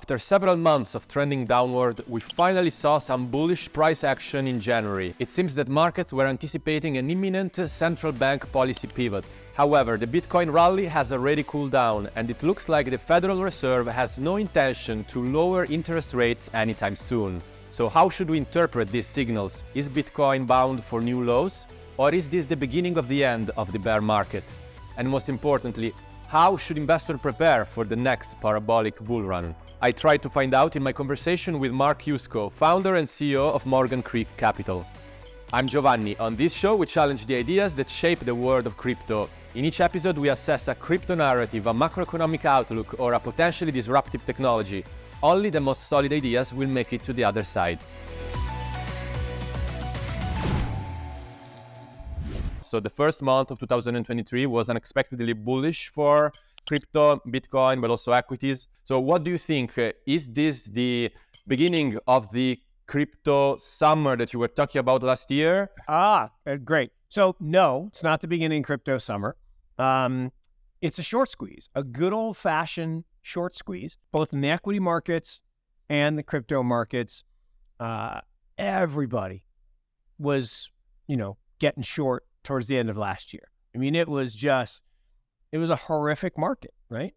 After several months of trending downward, we finally saw some bullish price action in January. It seems that markets were anticipating an imminent central bank policy pivot. However, the Bitcoin rally has already cooled down, and it looks like the Federal Reserve has no intention to lower interest rates anytime soon. So how should we interpret these signals? Is Bitcoin bound for new lows? Or is this the beginning of the end of the bear market? And most importantly, how should investors prepare for the next parabolic bull run? I tried to find out in my conversation with Mark Yusko, founder and CEO of Morgan Creek Capital. I'm Giovanni. On this show, we challenge the ideas that shape the world of crypto. In each episode, we assess a crypto narrative, a macroeconomic outlook, or a potentially disruptive technology. Only the most solid ideas will make it to the other side. So the first month of 2023 was unexpectedly bullish for crypto, Bitcoin, but also equities. So what do you think? Uh, is this the beginning of the crypto summer that you were talking about last year? Ah, uh, great. So no, it's not the beginning crypto summer. Um, it's a short squeeze, a good old fashioned short squeeze, both in the equity markets and the crypto markets. Uh, everybody was, you know, getting short towards the end of last year. I mean, it was just, it was a horrific market, right?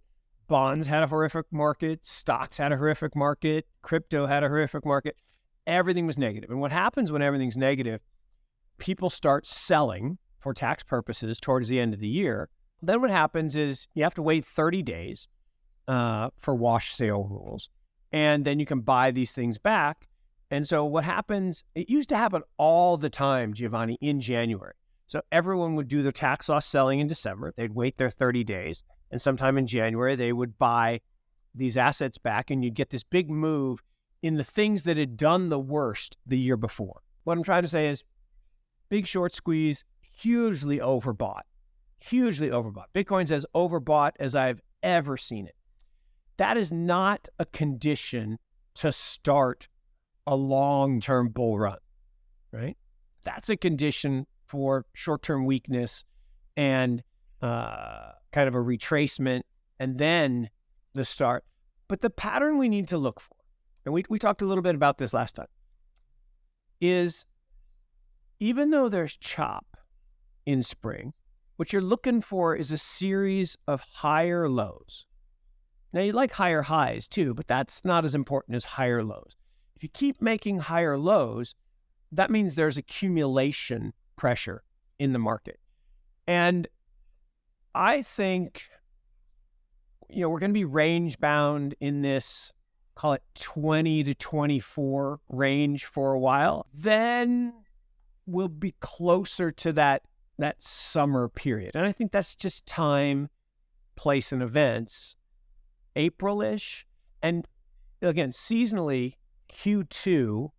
Bonds had a horrific market, stocks had a horrific market, crypto had a horrific market. Everything was negative. And what happens when everything's negative, people start selling for tax purposes towards the end of the year. Then what happens is you have to wait 30 days uh, for wash sale rules. And then you can buy these things back. And so what happens, it used to happen all the time, Giovanni, in January. So everyone would do their tax loss selling in December. They'd wait their 30 days. And sometime in January, they would buy these assets back and you'd get this big move in the things that had done the worst the year before. What I'm trying to say is big short squeeze, hugely overbought, hugely overbought. Bitcoin's as overbought as I've ever seen it. That is not a condition to start a long term bull run, right? That's a condition for short term weakness and uh, kind of a retracement and then the start. But the pattern we need to look for, and we, we talked a little bit about this last time, is even though there's chop in spring, what you're looking for is a series of higher lows. Now, you like higher highs too, but that's not as important as higher lows. If you keep making higher lows, that means there's accumulation pressure in the market. And I think, you know, we're going to be range bound in this, call it 20 to 24 range for a while. Then we'll be closer to that that summer period. And I think that's just time, place, and events. April-ish. And again, seasonally, Q2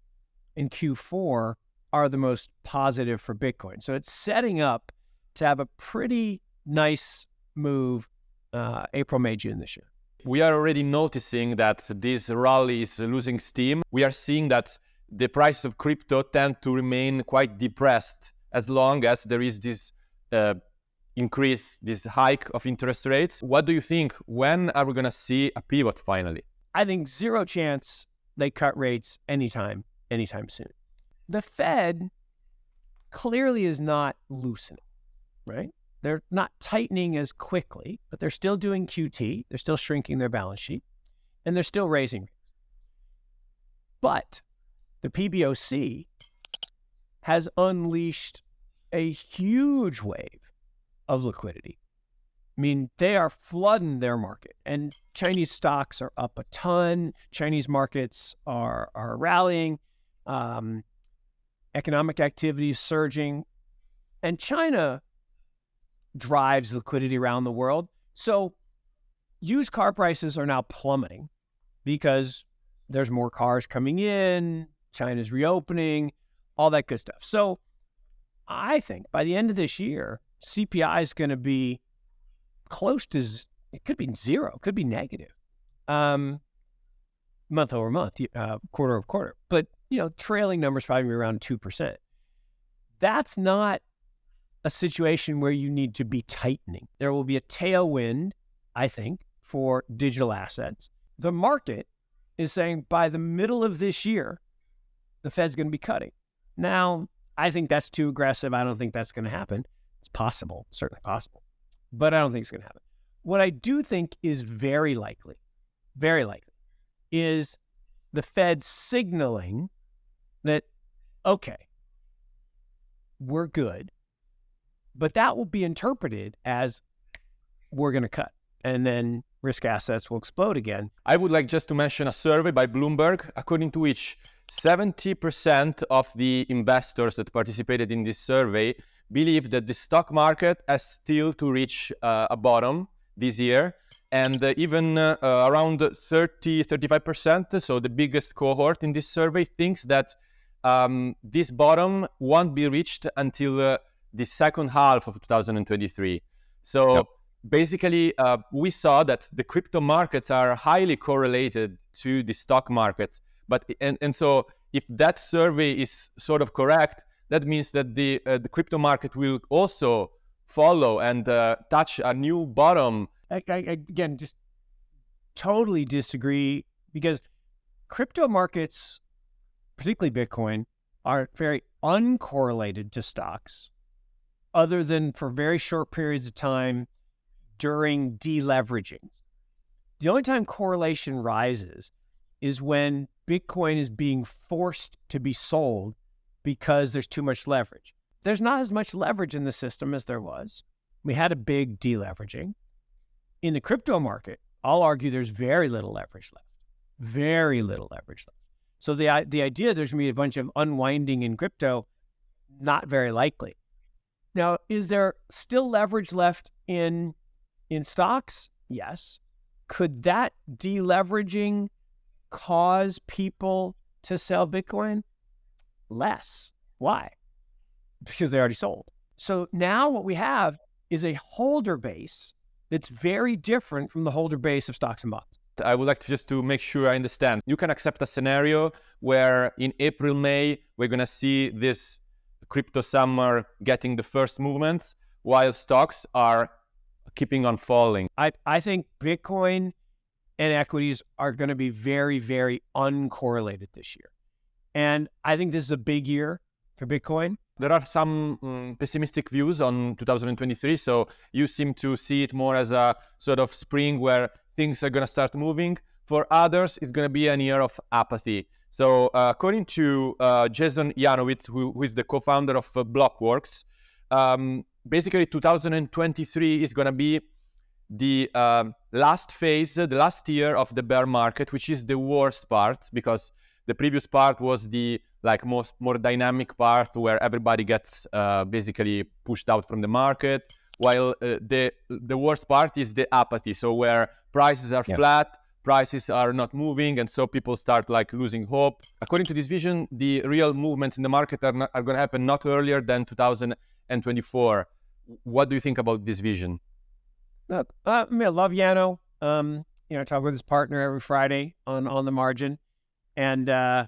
and Q4 are the most positive for Bitcoin. So it's setting up to have a pretty nice move uh, April, May, June this year. We are already noticing that this rally is losing steam. We are seeing that the price of crypto tend to remain quite depressed as long as there is this uh, increase, this hike of interest rates. What do you think? When are we going to see a pivot finally? I think zero chance they cut rates anytime, anytime soon the Fed clearly is not loosening, right? They're not tightening as quickly, but they're still doing QT. They're still shrinking their balance sheet and they're still raising rates. But the PBOC has unleashed a huge wave of liquidity. I mean, they are flooding their market, and Chinese stocks are up a ton. Chinese markets are are rallying. Um, economic activity is surging, and China drives liquidity around the world. So used car prices are now plummeting because there's more cars coming in, China's reopening, all that good stuff. So I think by the end of this year, CPI is going to be close to it could be zero, could be negative, um, month over month, uh, quarter over quarter. But you know, trailing numbers probably around 2%. That's not a situation where you need to be tightening. There will be a tailwind, I think, for digital assets. The market is saying by the middle of this year, the Fed's going to be cutting. Now, I think that's too aggressive. I don't think that's going to happen. It's possible, certainly possible, but I don't think it's going to happen. What I do think is very likely, very likely, is the Fed signaling that, okay, we're good, but that will be interpreted as we're going to cut. And then risk assets will explode again. I would like just to mention a survey by Bloomberg, according to which 70% of the investors that participated in this survey believe that the stock market has still to reach uh, a bottom this year. And uh, even uh, around 30, 35%, so the biggest cohort in this survey, thinks that um, this bottom won't be reached until uh, the second half of 2023. So yep. basically, uh, we saw that the crypto markets are highly correlated to the stock markets. But and, and so if that survey is sort of correct, that means that the uh, the crypto market will also follow and uh, touch a new bottom. I, I, again, just totally disagree because crypto markets, particularly Bitcoin, are very uncorrelated to stocks other than for very short periods of time during deleveraging. The only time correlation rises is when Bitcoin is being forced to be sold because there's too much leverage. There's not as much leverage in the system as there was. We had a big deleveraging. In the crypto market, I'll argue there's very little leverage left. Very little leverage left. So the the idea there's going to be a bunch of unwinding in crypto, not very likely. Now, is there still leverage left in in stocks? Yes. Could that deleveraging cause people to sell Bitcoin? Less. Why? Because they already sold. So now what we have is a holder base that's very different from the holder base of stocks and bonds. I would like to just to make sure I understand. You can accept a scenario where in April, May, we're going to see this crypto summer getting the first movements while stocks are keeping on falling. I, I think Bitcoin and equities are going to be very, very uncorrelated this year. And I think this is a big year for Bitcoin. There are some um, pessimistic views on 2023. So you seem to see it more as a sort of spring where things are going to start moving. For others, it's going to be an year of apathy. So uh, according to uh, Jason Yanowitz, who, who is the co-founder of uh, Blockworks, um, basically 2023 is going to be the um, last phase, the last year of the bear market, which is the worst part because the previous part was the like most more dynamic part where everybody gets uh, basically pushed out from the market, while uh, the the worst part is the apathy. So where prices are yeah. flat, prices are not moving and so people start like losing hope. According to this vision the real movements in the market are, are going to happen not earlier than 2024 what do you think about this vision? Uh, I, mean, I love Yano. Um, you know I talk with his partner every friday on on the margin. And uh,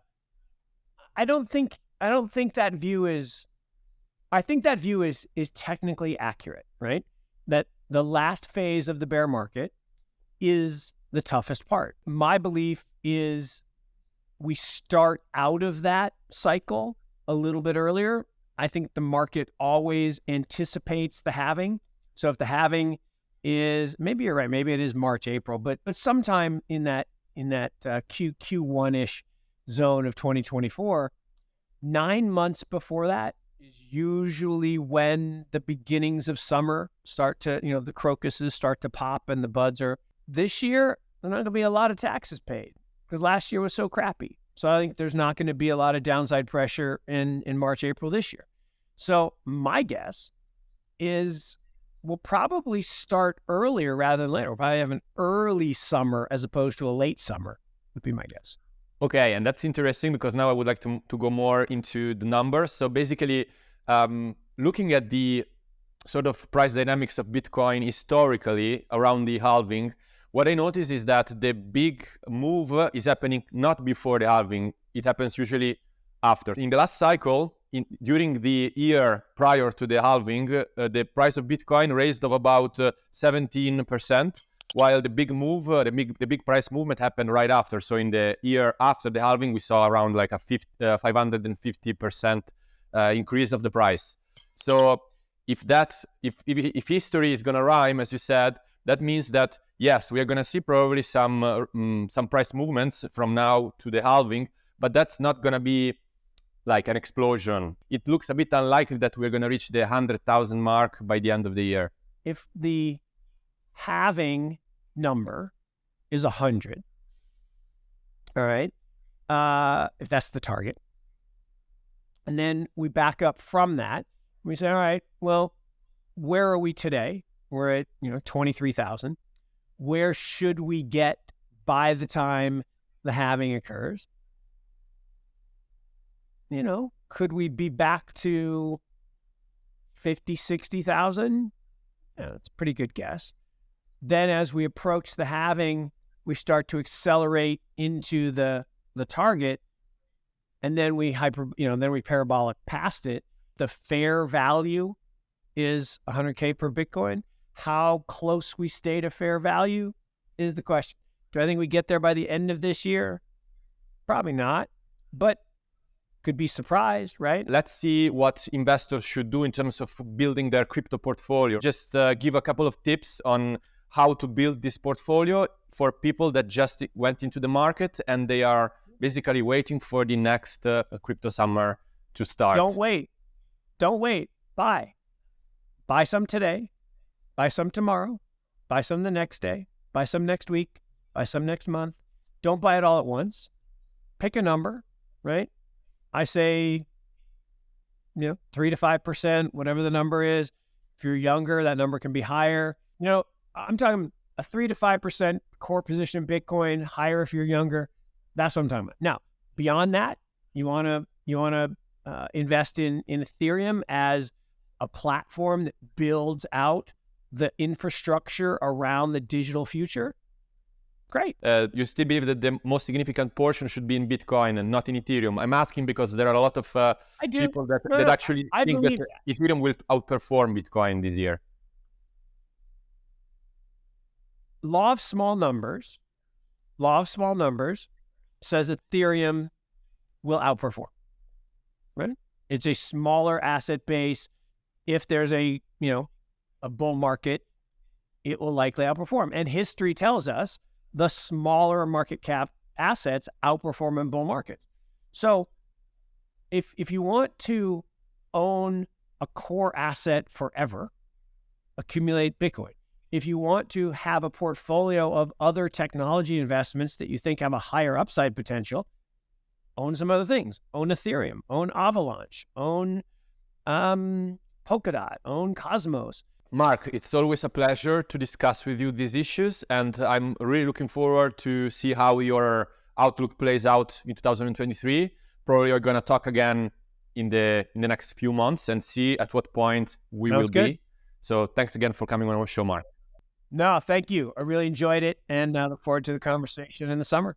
i don't think i don't think that view is i think that view is is technically accurate right that the last phase of the bear market is the toughest part. My belief is we start out of that cycle a little bit earlier. I think the market always anticipates the halving. So if the halving is maybe you're right, maybe it is March, April, but but sometime in that in that uh, Q Q1 ish zone of 2024, nine months before that is usually when the beginnings of summer start to you know the crocuses start to pop and the buds are. This year, there's not going to be a lot of taxes paid because last year was so crappy. So I think there's not going to be a lot of downside pressure in, in March, April this year. So my guess is we'll probably start earlier rather than later. We'll probably have an early summer as opposed to a late summer, would be my guess. Okay, and that's interesting because now I would like to, to go more into the numbers. So basically, um, looking at the sort of price dynamics of Bitcoin historically around the halving, what I notice is that the big move is happening not before the halving. It happens usually after. In the last cycle, in, during the year prior to the halving, uh, the price of Bitcoin raised of about uh, 17%. While the big move, uh, the big the big price movement happened right after. So in the year after the halving, we saw around like a 550 uh, percent uh, increase of the price. So if that if if, if history is gonna rhyme, as you said, that means that yes, we are gonna see probably some uh, um, some price movements from now to the halving, but that's not gonna be like an explosion. It looks a bit unlikely that we're gonna reach the 100,000 mark by the end of the year. If the halving number is 100. All right. Uh, if that's the target. And then we back up from that. We say, all right, well, where are we today? We're at, you know, 23,000. Where should we get by the time the halving occurs? You know, could we be back to 50, 60,000? Yeah, that's a pretty good guess. Then as we approach the halving, we start to accelerate into the the target. And then we hyper you know then we parabolic past it. The fair value is 100k per bitcoin. How close we stay to fair value is the question. Do i think we get there by the end of this year? Probably not but could be surprised right? Let's see what investors should do in terms of building their crypto portfolio. Just uh, give a couple of tips on how to build this portfolio for people that just went into the market and they are basically waiting for the next uh, crypto summer to start. Don't wait. Don't wait. Buy. Buy some today. Buy some tomorrow. Buy some the next day. Buy some next week. Buy some next month. Don't buy it all at once. Pick a number, right? I say, you know, three to 5%, whatever the number is. If you're younger, that number can be higher. You know, I'm talking a three to five percent core position in Bitcoin, higher if you're younger. That's what I'm talking about. Now, beyond that, you want to you want to uh, invest in in Ethereum as a platform that builds out the infrastructure around the digital future. Great. Uh, you still believe that the most significant portion should be in Bitcoin and not in Ethereum? I'm asking because there are a lot of uh, people that, no, that no, actually I think that, that Ethereum will outperform Bitcoin this year. Law of small numbers, law of small numbers says Ethereum will outperform. Right? It's a smaller asset base. If there's a, you know, a bull market, it will likely outperform. And history tells us the smaller market cap assets outperform in bull markets. So if if you want to own a core asset forever, accumulate Bitcoin if you want to have a portfolio of other technology investments that you think have a higher upside potential, own some other things. Own Ethereum, own Avalanche, own um, Polkadot, own Cosmos. Mark, it's always a pleasure to discuss with you these issues, and I'm really looking forward to see how your outlook plays out in 2023. Probably we're going to talk again in the in the next few months and see at what point we will good. be. So thanks again for coming on our show, Mark. No, thank you. I really enjoyed it and I look forward to the conversation in the summer.